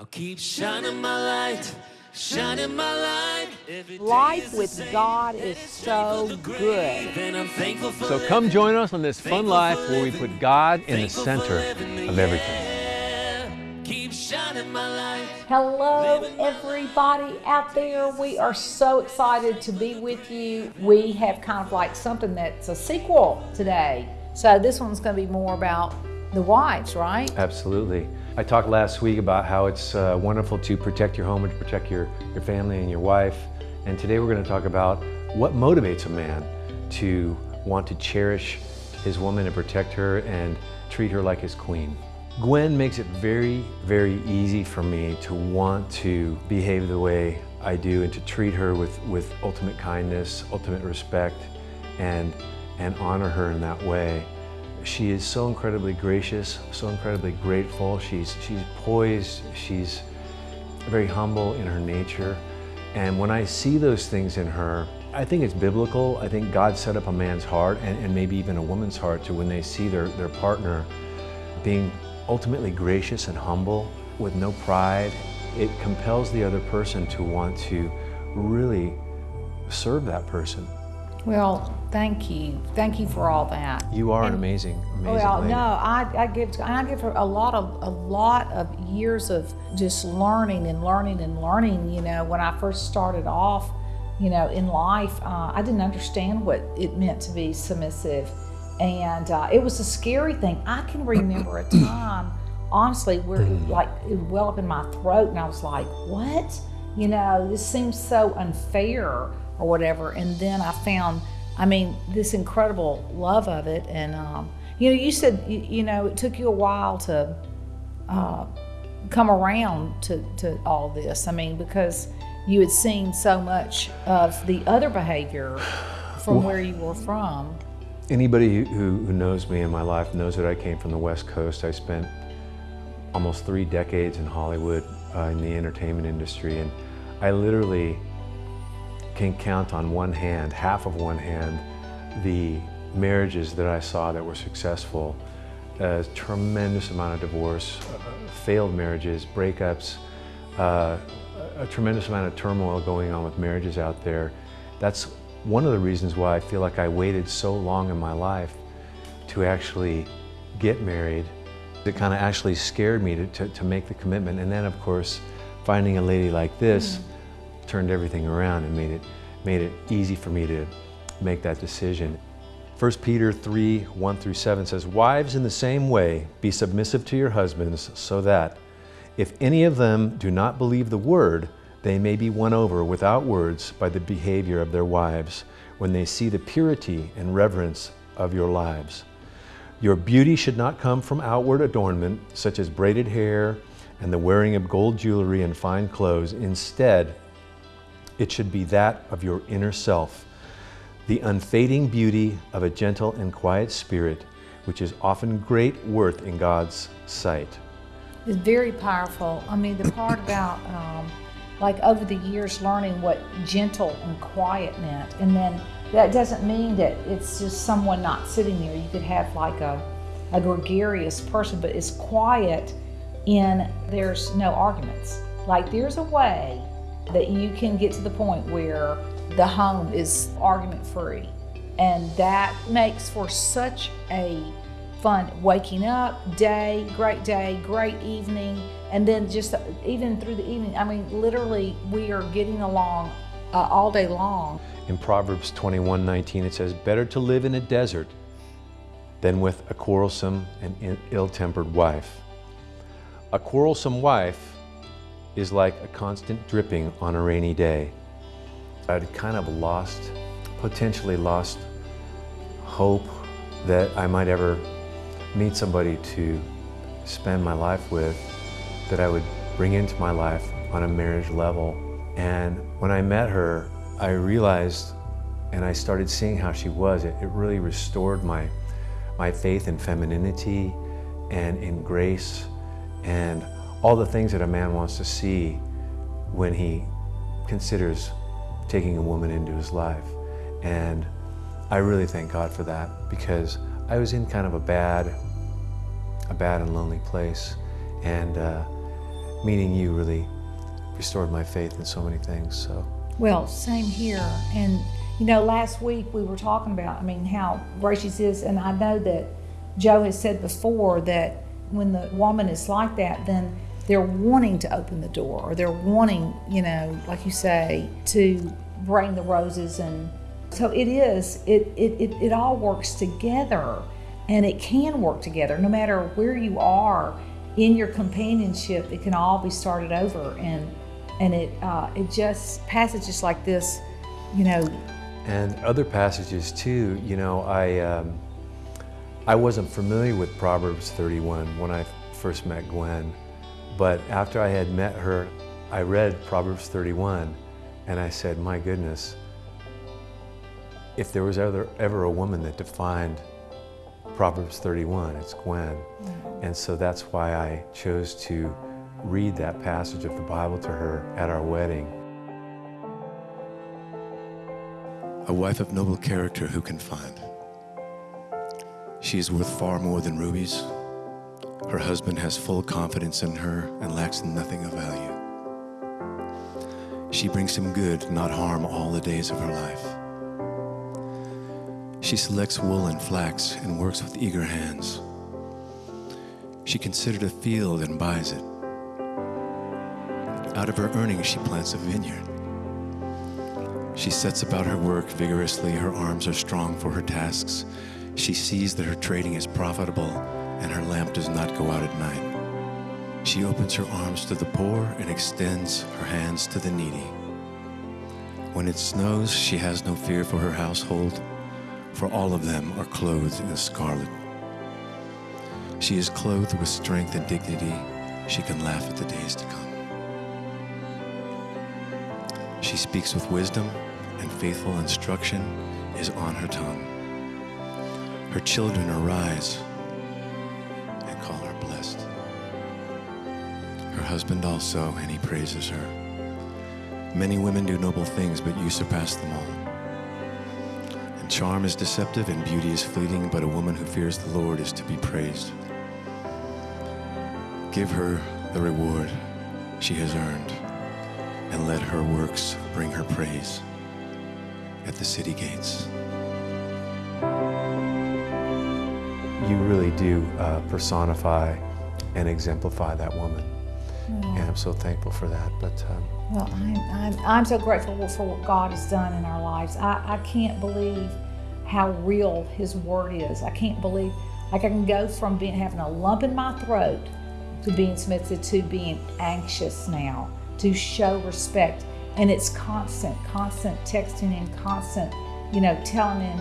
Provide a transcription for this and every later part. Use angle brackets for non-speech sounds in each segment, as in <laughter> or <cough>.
I'll keep shining my light, shining my light. Life with. God is so good. And I'm thankful So come join us on this fun life where we put God in the center of everything. Keep shining my light. Hello, everybody out there. We are so excited to be with you. We have kind of like something that's a sequel today. So this one's going to be more about the wives, right? Absolutely. I talked last week about how it's uh, wonderful to protect your home and to protect your, your family and your wife. And today we're going to talk about what motivates a man to want to cherish his woman and protect her and treat her like his queen. Gwen makes it very, very easy for me to want to behave the way I do and to treat her with, with ultimate kindness, ultimate respect, and, and honor her in that way. She is so incredibly gracious, so incredibly grateful. She's, she's poised, she's very humble in her nature. And when I see those things in her, I think it's biblical. I think God set up a man's heart and, and maybe even a woman's heart to when they see their, their partner being ultimately gracious and humble with no pride, it compels the other person to want to really serve that person. Well, thank you. Thank you for all that. You are an amazing, amazing Well, lady. no, I, I give I give her a lot of a lot of years of just learning and learning and learning. You know, when I first started off, you know, in life, uh, I didn't understand what it meant to be submissive, and uh, it was a scary thing. I can remember a <coughs> time, honestly, where it, like it would well up in my throat, and I was like, "What? You know, this seems so unfair." Or whatever. And then I found, I mean, this incredible love of it. And, um, you know, you said, you, you know, it took you a while to uh, come around to, to all this. I mean, because you had seen so much of the other behavior from where you were from. Anybody who, who knows me in my life knows that I came from the West Coast. I spent almost three decades in Hollywood uh, in the entertainment industry, and I literally can count on one hand, half of one hand, the marriages that I saw that were successful. A tremendous amount of divorce, uh, failed marriages, breakups, uh, a tremendous amount of turmoil going on with marriages out there. That's one of the reasons why I feel like I waited so long in my life to actually get married. It kind of actually scared me to, to, to make the commitment. And then, of course, finding a lady like this turned everything around and made it, made it easy for me to make that decision. 1 Peter 3, 1 through 7 says, Wives, in the same way, be submissive to your husbands, so that if any of them do not believe the word, they may be won over without words by the behavior of their wives when they see the purity and reverence of your lives. Your beauty should not come from outward adornment, such as braided hair and the wearing of gold jewelry and fine clothes. Instead, it should be that of your inner self, the unfading beauty of a gentle and quiet spirit, which is often great worth in God's sight. It's very powerful. I mean, the part <coughs> about um, like over the years learning what gentle and quiet meant, and then that doesn't mean that it's just someone not sitting there. You could have like a a gregarious person, but it's quiet in there's no arguments. Like there's a way that you can get to the point where the home is argument free, and that makes for such a fun waking up day great day great evening. And then just even through the evening i mean literally we are getting along uh, all day long. In Proverbs 21 19, it says, Better to live in a desert than with a quarrelsome and ill tempered wife. A quarrelsome wife is like a constant dripping on a rainy day. I'd kind of lost, potentially lost hope that I might ever meet somebody to spend my life with that I would bring into my life on a marriage level. And when I met her, I realized and I started seeing how she was. It, it really restored my, my faith in femininity and in grace and all the things that a man wants to see when he considers taking a woman into his life. And I really thank God for that because I was in kind of a bad, a bad and lonely place. And, uh, meeting you really restored my faith in so many things. So, Well, same here. And, you know, last week we were talking about, I mean, how gracious is, and I know that Joe has said before that when the woman is like that, then they're wanting to open the door or they're wanting, you know, like you say, to bring the roses. And so it is, it, it, it, it all works together and it can work together no matter where you are in your companionship. It can all be started over. And and it uh, it just passages like this, you know. And other passages too. You know, I um, I wasn't familiar with Proverbs 31 when I first met Gwen, but after I had met her, I read Proverbs 31, and I said, my goodness, if there was ever ever a woman that defined Proverbs 31, it's Gwen. Mm-hmm. And so that's why I chose to read that passage of the Bible to her at our wedding. A wife of noble character who can find. She is worth far more than rubies. Her husband has full confidence in her and lacks nothing of value. She brings him good, not harm, all the days of her life. She selects wool and flax and works with eager hands. She considered a field and buys it. Out of her earnings, she plants a vineyard. She sets about her work vigorously. Her arms are strong for her tasks. She sees that her trading is profitable and her lamp does not go out at night. She opens her arms to the poor and extends her hands to the needy. When it snows, she has no fear for her household, for all of them are clothed in scarlet. She is clothed with strength and dignity. She can laugh at the days to come. She speaks with wisdom, and faithful instruction is on her tongue. Her children arise husband also, and he praises her. Many women do noble things, but you surpass them all. And charm is deceptive, and beauty is fleeting, but a woman who fears the Lord is to be praised. Give her the reward she has earned and let her works bring her praise at the city gates. You really do uh, personify and exemplify that woman. I'm so thankful for that. But um, Well, I'm, I'm, I'm so grateful for what God has done in our lives. I, I can't believe how real His Word is. I can't believe, like, I can go from being having a lump in my throat to being submitted to being anxious now to show respect. And it's constant, constant texting and constant, you know, telling him,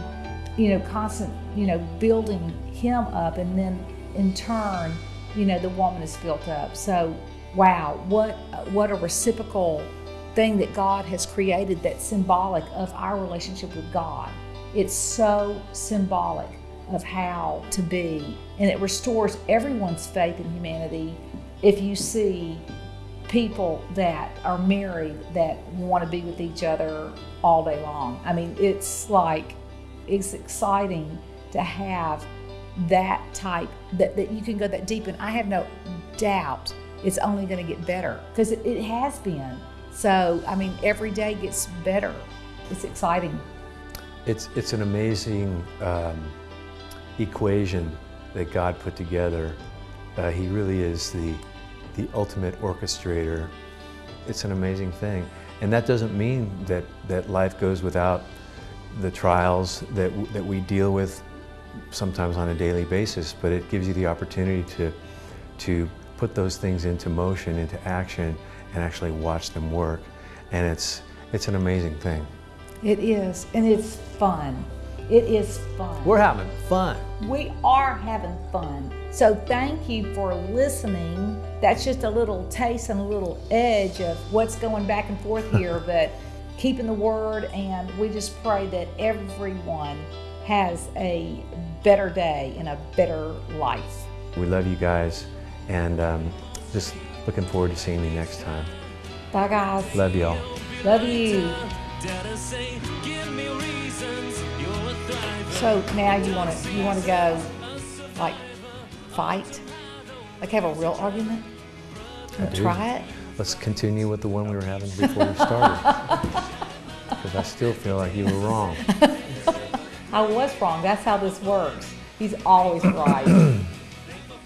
you know, constant, you know, building him up. And then in turn, you know, the woman is built up. So, wow, what, what a reciprocal thing that God has created that's symbolic of our relationship with God. It's so symbolic of how to be. And it restores everyone's faith in humanity if you see people that are married that want to be with each other all day long. I mean, it's like, it's exciting to have that type, that, that you can go that deep. And I have no doubt it's only going to get better because it, it has been. So, I mean, every day gets better. It's exciting. It's, it's an amazing um, equation that God put together. Uh, he really is the the ultimate orchestrator. It's an amazing thing. And that doesn't mean that, that life goes without the trials that, that we deal with sometimes on a daily basis, but it gives you the opportunity to, to put those things into motion, into action, and actually watch them work. And it's, it's an amazing thing. It is, and it's fun. It is fun. We're having fun. We are having fun. So thank you for listening. That's just a little taste and a little edge of what's going back and forth <laughs> here, but keeping the word, and we just pray that everyone has a better day and a better life. We love you guys, and um, just looking forward to seeing you next time. Bye, guys. Love y'all. Love you. So now you want to you want to go like fight, like have a real argument. do. Try it. Let's continue with the one we were having before we started. <laughs> Because I still feel like you were wrong. <laughs> I was wrong. That's how this works. He's always right.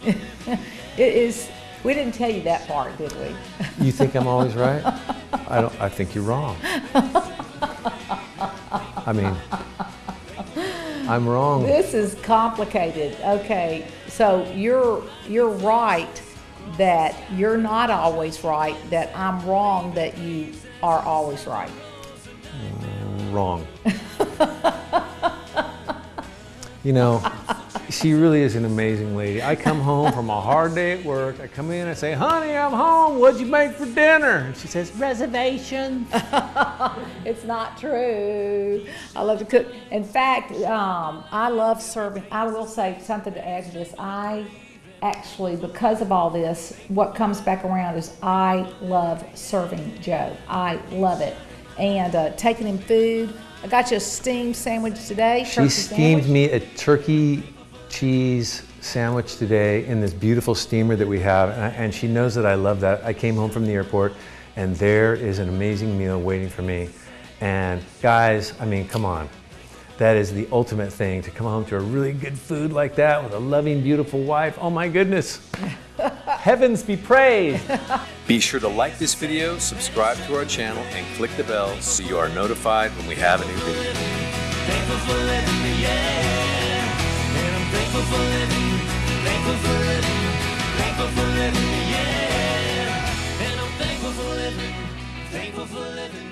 <clears throat> it is. We didn't tell you that part, did we? You think I'm always right? I don't. I think you're wrong. I mean, I'm wrong. This is complicated. Okay, so you're you're right that you're not always right. That I'm wrong that you are always right. Wrong. you know, she really is an amazing lady. I come home from a hard day at work. I come in, I say, honey, I'm home. What'd you make for dinner? And she says, reservations. <laughs> It's not true. I love to cook. In fact, um, I love serving. I will say something to add to this. I actually, because of all this, what comes back around is I love serving Joe. I love it. And uh, taking him food. I got you a steamed sandwich today. She steamed sandwich. me a turkey cheese sandwich today in this beautiful steamer that we have, and, I, and she knows that I love that. I came home from the airport, and there is an amazing meal waiting for me. And guys, I mean, come on. That is the ultimate thing to come home to a really good food like that with a loving, beautiful wife. Oh my goodness. <laughs> Heavens be praised. Be sure to like this video, subscribe to our channel, and click the bell so you are notified when we have a new video. For living, thankful for living, thankful for living, yeah. And I'm thankful for living, thankful for living,